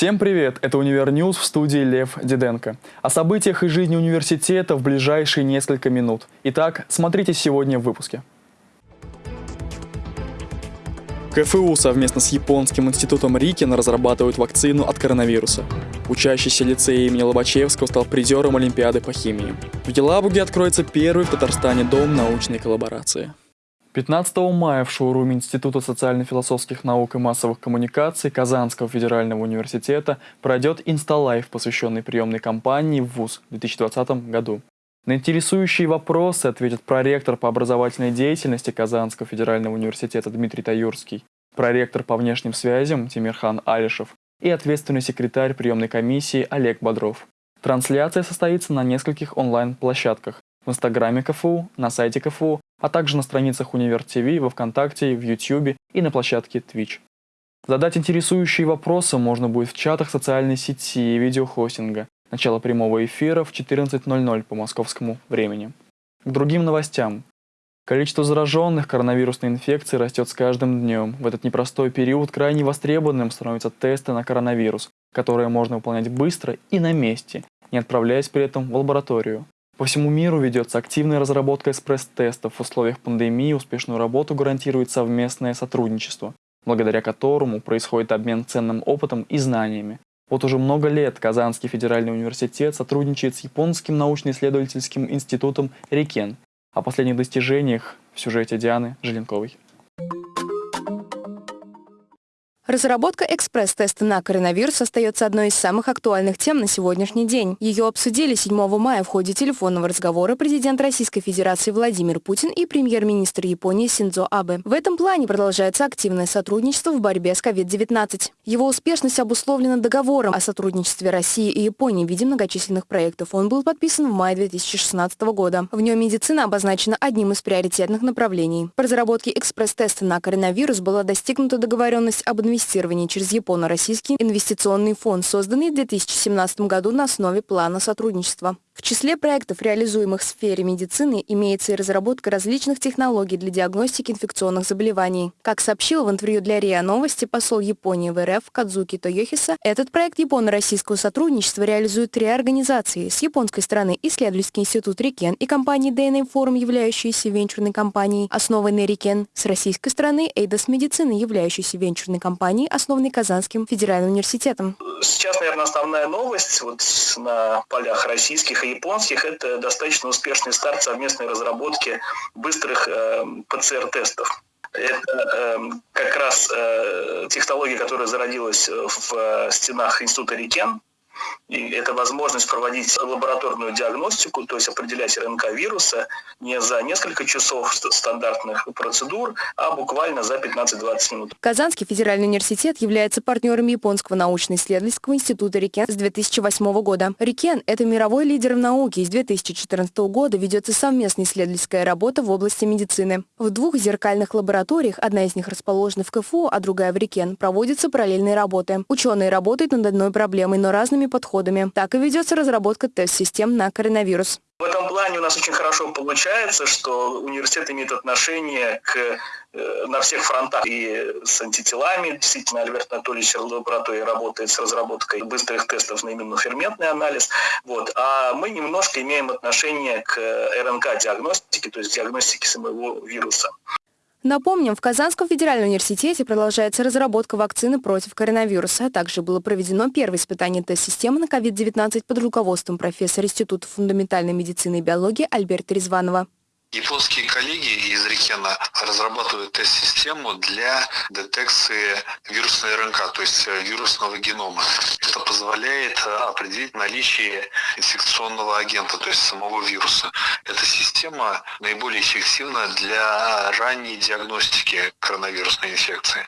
Всем привет! Это Univer News в студии Лев Диденко. О событиях из жизни университета в ближайшие несколько минут. Итак, смотрите сегодня в выпуске. КФУ совместно с японским институтом RIKEN разрабатывают вакцину от коронавируса. Учащийся лицея имени Лобачевского стал призером Олимпиады по химии. В Елабуге откроется первый в Татарстане дом научной коллаборации. 15 мая в шоуруме Института социально-философских наук и массовых коммуникаций Казанского федерального университета пройдет Insta Live, посвященный приемной кампании в ВУЗ в 2020 году. На интересующие вопросы ответит проректор по образовательной деятельности Казанского федерального университета Дмитрий Таюрский, проректор по внешним связям Тимирхан Алишев и ответственный секретарь приемной комиссии Олег Бодров. Трансляция состоится на нескольких онлайн-площадках в Инстаграме КФУ, на сайте КФУ, а также на страницах Универ ТВ, во Вконтакте, в Ютьюбе и на площадке Twitch. Задать интересующие вопросы можно будет в чатах социальной сети и видеохостинга. Начало прямого эфира в 14.00 по московскому времени. К другим новостям. Количество зараженных коронавирусной инфекцией растет с каждым днем. В этот непростой период крайне востребованным становятся тесты на коронавирус, которые можно выполнять быстро и на месте, не отправляясь при этом в лабораторию. По всему миру ведется активная разработка экспресс-тестов. В условиях пандемии успешную работу гарантирует совместное сотрудничество, благодаря которому происходит обмен ценным опытом и знаниями. Вот уже много лет Казанский федеральный университет сотрудничает с японским научно-исследовательским институтом Рикен. О последних достижениях в сюжете Дианы Желенковой. Разработка экспресс-теста на коронавирус остается одной из самых актуальных тем на сегодняшний день. Ее обсудили 7 мая в ходе телефонного разговора президент Российской Федерации Владимир Путин и премьер-министр Японии Синдзо Абе. В этом плане продолжается активное сотрудничество в борьбе с COVID-19. Его успешность обусловлена договором о сотрудничестве России и Японии в виде многочисленных проектов. Он был подписан в мае 2016 года. В нем медицина обозначена одним из приоритетных направлений. По разработке экспресс-теста на коронавирус была достигнута договоренность об инвестициях инвестирования через Японо-Российский инвестиционный фонд, созданный в 2017 году на основе плана сотрудничества. В числе проектов, реализуемых в сфере медицины, имеется и разработка различных технологий для диагностики инфекционных заболеваний. Как сообщил в интервью для РИА Новости посол Японии в РФ Кадзуки Тойохиса, этот проект японо-российского сотрудничества реализует три организации. С японской стороны исследовательский институт Рикен и компания DNA Forum, являющаяся венчурной компанией, основанной Рикен. С российской стороны Эйдос Медицины, являющейся венчурной компанией, основанной Казанским федеральным университетом. Сейчас, наверное, основная новость вот на полях российских и японских, это достаточно успешный старт совместной разработки быстрых э, ПЦР-тестов. Это э, как раз э, технология, которая зародилась в э, стенах Института Рикен, и это возможность проводить лабораторную диагностику, то есть определять РНК вируса не за несколько часов стандартных процедур, а буквально за 15-20 минут. Казанский федеральный университет является партнером Японского научно-исследовательского института Рикен с 2008 года. Рикен – это мировой лидер в науке. С 2014 года ведется совместная исследовательская работа в области медицины. В двух зеркальных лабораториях, одна из них расположена в КФУ, а другая в Рикен, проводятся параллельные работы. Ученые работают над одной проблемой, но разными подходами. Так и ведется разработка тест-систем на коронавирус. В этом плане у нас очень хорошо получается, что университет имеет отношение к, э, на всех фронтах и с антителами. Действительно, Альберт Анатольевич лаборатории работает с разработкой быстрых тестов на именно ферментный анализ. Вот. А мы немножко имеем отношение к РНК-диагностике, то есть диагностике самого вируса. Напомним, в Казанском федеральном университете продолжается разработка вакцины против коронавируса, а также было проведено первое испытание тест-системы на COVID-19 под руководством профессора Института фундаментальной медицины и биологии Альберта Резванова. Японские коллеги из Рикена разрабатывают тест-систему для детекции вирусной РНК, то есть э, вирусного генома. Это позволяет э, определить наличие инфекционного агента, то есть самого вируса. Эта система наиболее эффективна для ранней диагностики коронавирусной инфекции.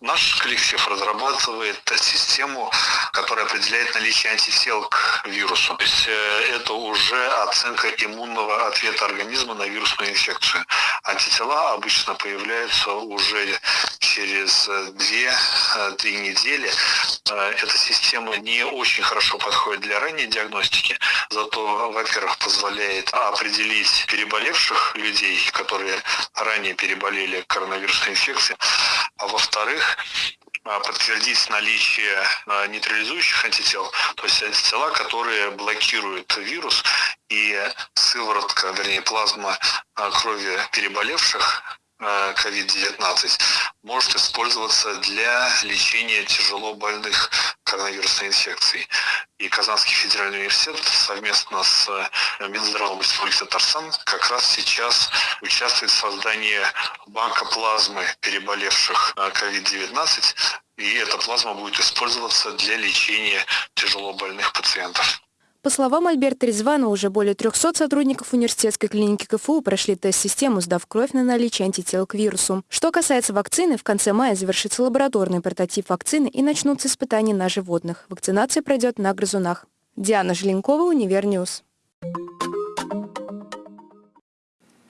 Наш коллектив разрабатывает тест-систему, которая определяет наличие антител к вирусу. То есть э, это уже оценка иммунного ответа организма на вирусную инфекцию. Антитела обычно появляются уже через 2-3 недели. Э, эта система не очень хорошо подходит для ранней диагностики, зато, во-первых, позволяет определить переболевших людей, которые ранее переболели коронавирусной инфекцией, а во-вторых, подтвердить наличие нейтрализующих антител, то есть антитела, которые блокируют вирус, и сыворотка, вернее плазма крови переболевших COVID-19 может использоваться для лечения тяжело больных коронавирусной инфекцией. И Казанский федеральный университет совместно с Минздравом Республики Татарстан как раз сейчас участвует в создании банка плазмы переболевших COVID-19, и эта плазма будет использоваться для лечения тяжело больных пациентов. По словам Альберта Резванова, уже более 300 сотрудников университетской клиники КФУ прошли тест-систему, сдав кровь на наличие антител к вирусу. Что касается вакцины, в конце мая завершится лабораторный прототип вакцины и начнутся испытания на животных. Вакцинация пройдет на грызунах. Диана Желенкова, Univer News.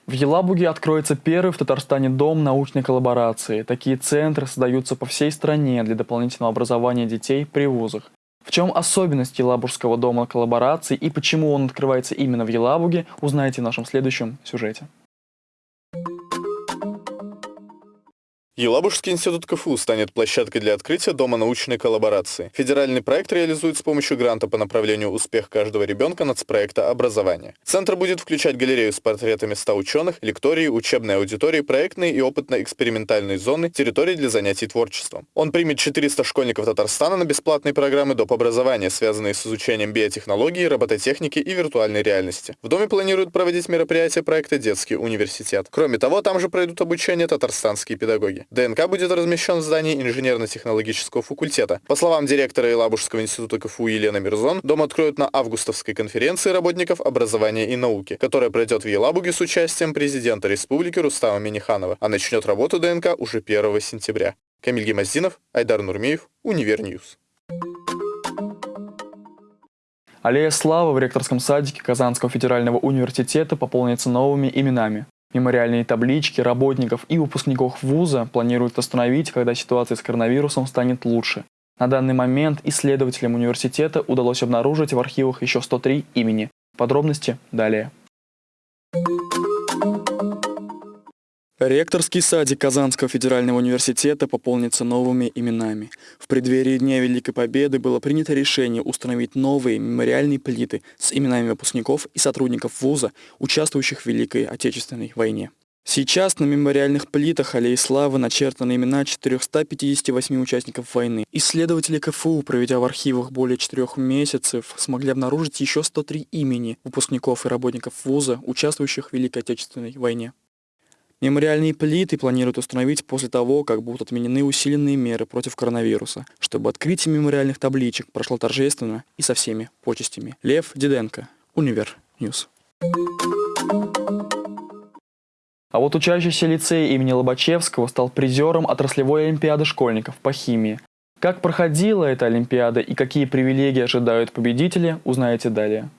В Елабуге откроется первый в Татарстане дом научной коллаборации. Такие центры создаются по всей стране для дополнительного образования детей при вузах. В чем особенность Елабужского дома коллаборации и почему он открывается именно в Елабуге, узнаете в нашем следующем сюжете. Елабужский институт КФУ станет площадкой для открытия Дома научной коллаборации. Федеральный проект реализует с помощью гранта по направлению «Успех каждого ребенка» нацпроекта «Образование». Центр будет включать галерею с портретами 100 ученых, лектории, учебные аудитории, проектные и опытно-экспериментальные зоны, территории для занятий творчеством. Он примет 400 школьников Татарстана на бесплатные программы доп. образования, связанные с изучением биотехнологии, робототехники и виртуальной реальности. В доме планируют проводить мероприятия проекта «Детский университет». Кроме того, там же пройдут обучение татарстанские педагоги. ДНК будет размещен в здании инженерно-технологического факультета. По словам директора Елабужского института КФУ Елены Мирзон, дом откроют на августовской конференции работников образования и науки, которая пройдет в Елабуге с участием президента республики Рустама Минниханова, а начнет работу ДНК уже 1 сентября. Камиль Гемоздинов, Айдар Нурмеев, Univer News. Аллея славы в ректорском садике Казанского федерального университета пополнится новыми именами. Мемориальные таблички работников и выпускников вуза планируют остановить, когда ситуация с коронавирусом станет лучше. На данный момент исследователям университета удалось обнаружить в архивах еще 103 имени. Подробности далее. Ректорский садик Казанского федерального университета пополнится новыми именами. В преддверии Дня Великой Победы было принято решение установить новые мемориальные плиты с именами выпускников и сотрудников вуза, участвующих в Великой Отечественной войне. Сейчас на мемориальных плитах Аллеи Славы начертаны имена 458 участников войны. Исследователи КФУ, проведя в архивах более четырех месяцев, смогли обнаружить еще 103 имени выпускников и работников вуза, участвующих в Великой Отечественной войне. Мемориальные плиты планируют установить после того, как будут отменены усиленные меры против коронавируса, чтобы открытие мемориальных табличек прошло торжественно и со всеми почестями. Лев Диденко, Univer News. А вот учащийся лицея имени Лобачевского стал призером отраслевой олимпиады школьников по химии. Как проходила эта олимпиада и какие привилегии ожидают победители, узнаете далее.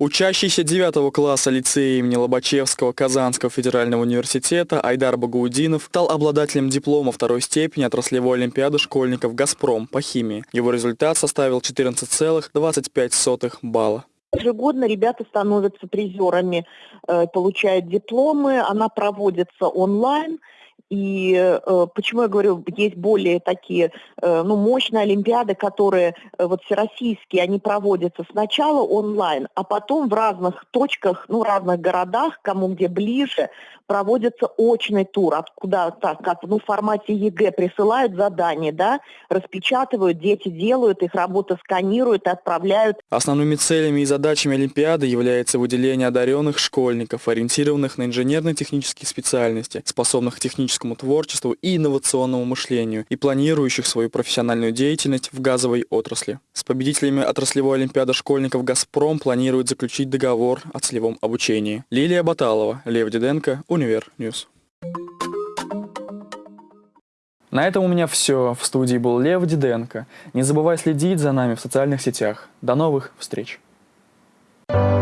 Учащийся 9 класса лицея имени Лобачевского Казанского федерального университета Айдар Багаудинов стал обладателем диплома второй степени отраслевой олимпиады школьников «Газпром» по химии. Его результат составил 14,25 балла. Ежегодно ребята становятся призерами, э, получают дипломы, она проводится онлайн – и э, почему я говорю, есть более такие э, ну, мощные олимпиады, которые э, вот всероссийские, они проводятся сначала онлайн, а потом в разных точках, ну, разных городах, кому где ближе, проводится очный тур, откуда так, как ну, в формате ЕГЭ присылают задания, да, распечатывают, дети делают, их работу сканируют и отправляют. Основными целями и задачами Олимпиады является выделение одаренных школьников, ориентированных на инженерно-технические специальности, способных к техническому творчеству и инновационному мышлению, и планирующих свою профессиональную деятельность в газовой отрасли. С победителями отраслевой Олимпиады школьников «Газпром» планирует заключить договор о целевом обучении. Лилия Баталова, Лев Диденко, Univer News. На этом у меня все. В студии был Лев Диденко. Не забывай следить за нами в социальных сетях. До новых встреч! Thank you